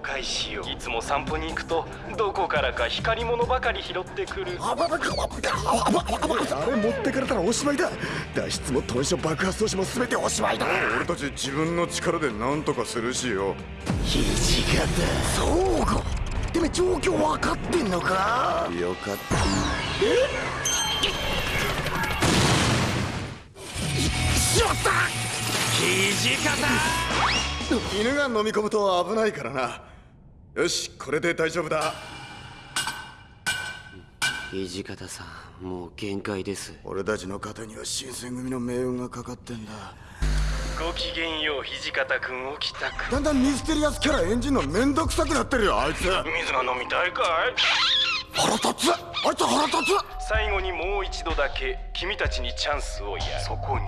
介しよう。いつも散歩に行くとどこからか光り物ばかり拾ってくる。あれ持ってかれたらおしまいだ。脱出も豚書爆発装置も全ておしまいだ。俺たち自分の力で何とかするしよ。土方。そうかてめえ状況分かってんのか？よかった。しまった。土方。犬が飲み込むと危ないからなよしこれで大丈夫だ。土方さんもう限界です。俺たちの肩には新選組の命運がかかってんだ。ごきげんよう土方君起きたくだんだんミステリアスキャラ演じんのめんどくさくなってるよあいつ。水が飲みたいかい？腹立つ！あいつ腹立つ！最後にもう一度だけ君たちにチャンスをやる。そこに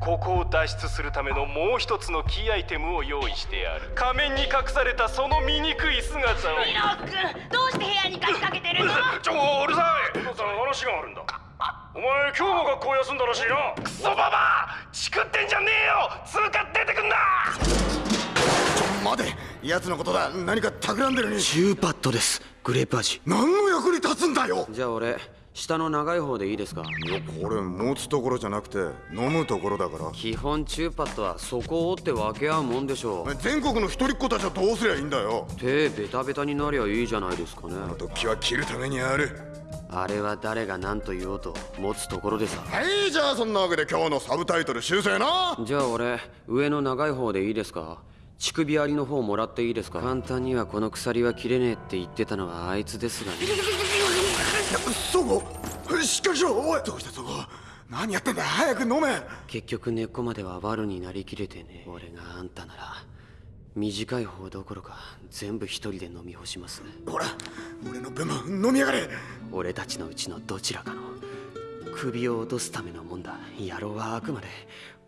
ここを脱出するためのもう一つのキーアイテムを用意してある。仮面に隠されたその醜い姿を。イノックどうして部屋に鍵かけてるの？ちょうるさい。さん話があるんだ。お前今日も学校休んだらしいな。クソババア！チクってんじゃねえよ！通過出てくんな！待て。奴のことだ。何か企んでるに。チューパッドです。グレープ味。何の役に立つんだよ！じゃあ俺下の長い方でいいですか？いやこれ持つところじゃなくて飲むところだから。基本チューパッドはそこを折って分け合うもんでしょう。全国の一人っ子たちはどうすりゃいいんだよ。手ベタベタになりゃいいじゃないですかね。突起は切るためにある。あれは誰が何と言おうと持つところでさ。はいじゃあそんなわけで今日のサブタイトル修正な。じゃあ俺上の長い方でいいですか？乳首ありの方もらっていいですか？簡単にはこの鎖は切れねえって言ってたのはあいつですがねそこしっかりしろおい。どうしたそこ？何やってんだ早く飲め。結局根っこまでは悪になりきれてね。俺があんたなら短い方どころか全部一人で飲み干します。ほら俺の分も飲みやがれ。俺たちのうちのどちらかの。首を落とすためのもんだ。野郎はあくまで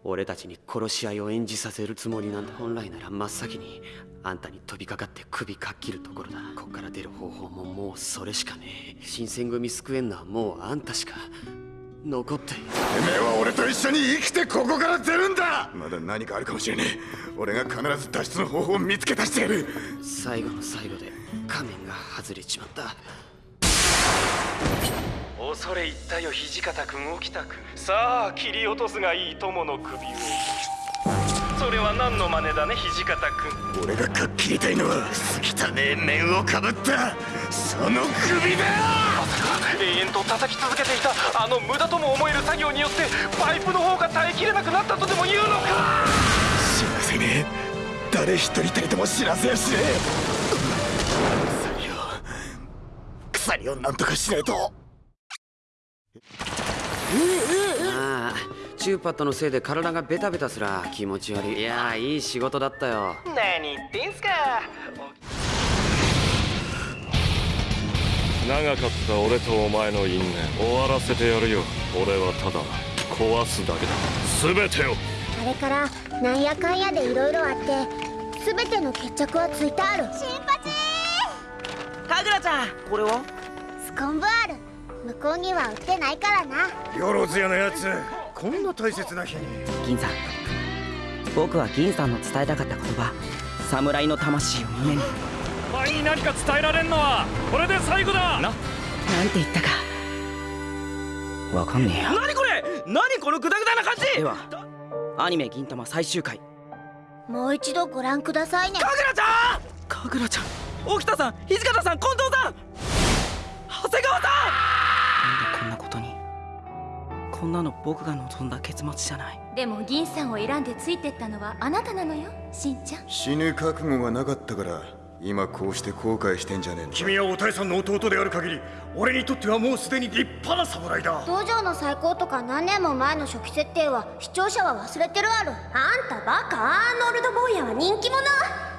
俺たちに殺し合いを演じさせるつもりなんだ。本来なら真っ先にあんたに飛びかかって首かっきるところだ。こっから出る方法ももうそれしかねえ。新選組救えんのはもうあんたしか。残って。てめえは俺と一緒に生きてここから出るんだ！まだ何かあるかもしれねえ。俺が必ず脱出の方法を見つけ出してやる。最後の最後で仮面が外れちまった恐れ入ったよ土方君起きたくさあ切り落とすがいい友の首を。それは何の真似だね土方君。俺がかっきりたいのは汚ねえ面をかぶったその首だまさか永遠と叩き続けていたあの無駄とも思える作業によってパイプの方が耐えきれなくなったとでも言うのか。知らせね。え誰一人たりとも知らせやし。ねえ鎖を鎖をなんとかしないとああチューパッドのせいで体がベタベタすら気持ち悪い。いやーいい仕事だったよ。何言ってんすか。長かった俺とお前の因縁終わらせてやるよ。俺はただ壊すだけだ。全てを。あれからなんやかんやでいろいろあって全ての決着はついてある。新八！かぐらちゃんこれは？スコンブある向こうには売ってないからな。よろずやのやつこんな大切な日に。銀さん。僕は銀さんの伝えたかった言葉侍の魂を胸に。お前に何か伝えられんのはこれで最後だ。な。なんて言ったか。わかんねえよ。何これ？何このグダグダな感じ？ではアニメ銀魂最終回。もう一度ご覧くださいね。かぐらちゃん！かぐらちゃん。沖田さん土方さん近藤さんんなの僕が望んだ結末じゃない。でも銀さんを選んでついてったのはあなたなのよしんちゃん。死ぬ覚悟がなかったから今こうして後悔してんじゃねえの？君はおたえさんの弟である限り俺にとってはもうすでに立派な侍だ。道場の最高とか何年も前の初期設定は視聴者は忘れてるある。あんたバカアーノルド・坊やは人気者。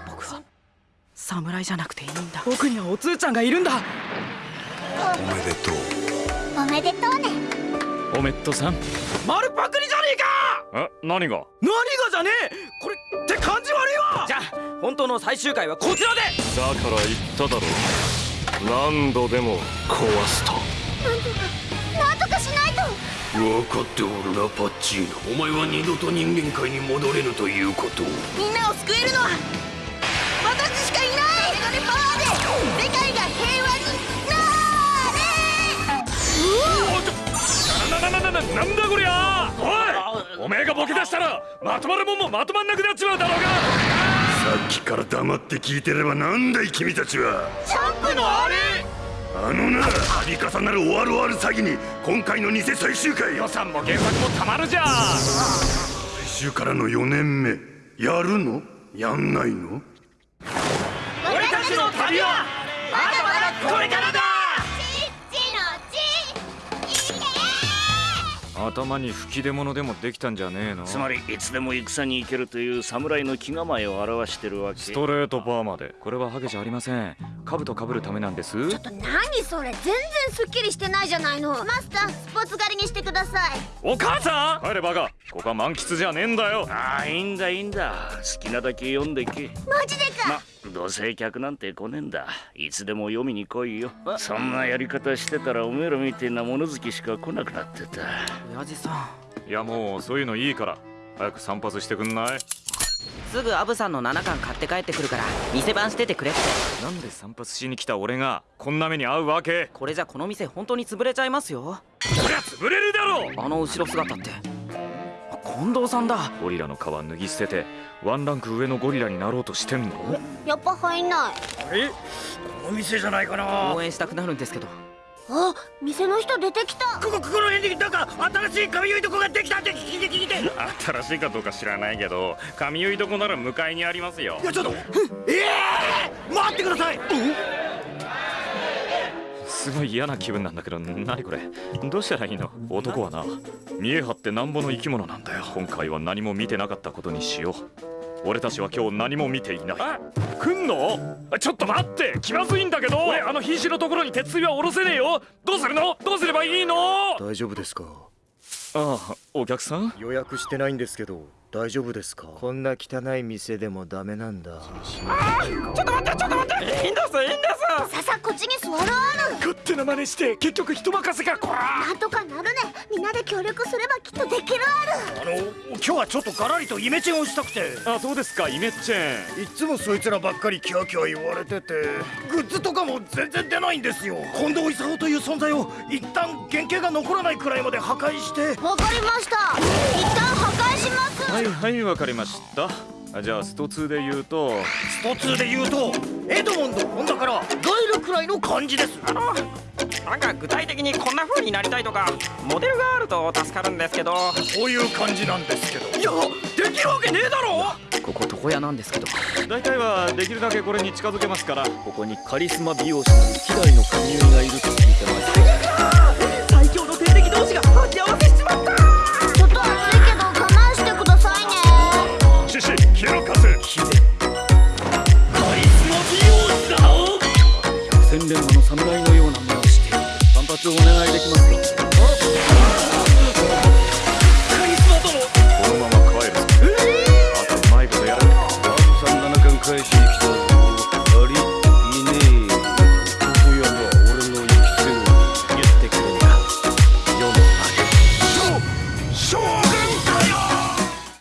僕は侍じゃなくていいんだ。僕にはおつーちゃんがいるんだ。おめでとう。おめでとうねおめっとさん。ん丸パクリじゃねえか！え？何が？何がじゃねえ！これって感じ悪いわ！じゃあ本当の最終回はこちらで！だから言っただろ何度でも壊すと。なんとかしないと！分かっておるなパッチー。ノお前は二度と人間界に戻れぬということを。みんなを救えるのは私しかいないなんだなんだこりゃ。おいおめえがボケ出したらまとまるもんもまとまんなくなっちまうだろうが。さっきから黙って聞いてればなんだい君たちは。チャンプのあれあのな度重なる終わる終わる詐欺に今回の偽最終回。予算も原作もたまるじゃん。最終からの4年目やるの？やんないの？俺たちの旅は頭に吹き出物でもできたんじゃねえの？つまりいつでも戦に行けるという侍の気構えを表してるわけ。ストレートパーマで。これはハゲじゃありません。兜かぶるためなんです。ちょっと何それ。全然すっきりしてないじゃないの。マスタースポーツ狩りにしてください。お母さん！帰れバカ。ここは満喫じゃねえんだよ。ああいいんだいいんだ。好きなだけ読んでけ。マジでか、ま、どうせ客なんて来ねえんだ。いつでも読みに来いよ。そんなやり方してたらおめえらみてえな物好きしか来なくなってた。親父さいやもうそういうのいいから。早く散髪してくんない？んすぐアブさんの7巻買って帰ってくるから店番しててくれって。なんで散髪しに来た俺がこんな目に遭うわけ？これじゃこの店本当に潰れちゃいますよ。そりゃ潰れるだろあの後ろ姿って近藤さんだ。ゴリラの皮脱ぎ捨ててワンランク上のゴリラになろうとしてんの？やっぱ入んない。え？この店じゃないかな。応援したくなるんですけど。あ店の人出てきた。ここここの辺になんか新しい髪結いとこができたって聞いて聞いて。新しいかどうか知らないけど髪結い床なら向かいにありますよ。いやちょっと。ええー、待ってくださいすごい嫌な気分なんだけど何これ。どうしたらいいの？男はな見え張ってなんぼの生き物なんだよ。今回は何も見てなかったことにしよう。俺たちは今日何も見ていない。来んの？ちょっと待って！気まずいんだけど！俺あの瀕死のところに鉄槌は下ろせねえよ。どうするの？どうすればいいの？大丈夫ですか？ああお客さん？予約してないんですけど大丈夫ですか？こんな汚い店でもダメなんだ。ちょっと待ってちょっと待って。いいんですいいんですささこっちに座るある勝手な真似して結局人任せかこらなんとかなるね。みんなで協力すればきっとできるある。あの今日はちょっとガラリとイメチェンをしたくて。あそうですかイメッチェン。いつもそいつらばっかりキャーキャー言われててグッズとかも全然出ないんですよ。近藤勲という存在を一旦原型が残らないくらいまで破壊して。わかりました。一旦しますはいはいわかりました。あじゃあスト2で言うと。スト2で言うとエドモンド・ホンダからガイルくらいの感じです。あのなんか具体的にこんな風になりたいとかモデルがあると助かるんですけど。こういう感じなんですけど。いやできるわけねえだろ！ここ床屋なんですけど。大体はできるだけこれに近づけますから。ここにカリスマ美容師の希代の髪結いがいると聞いてます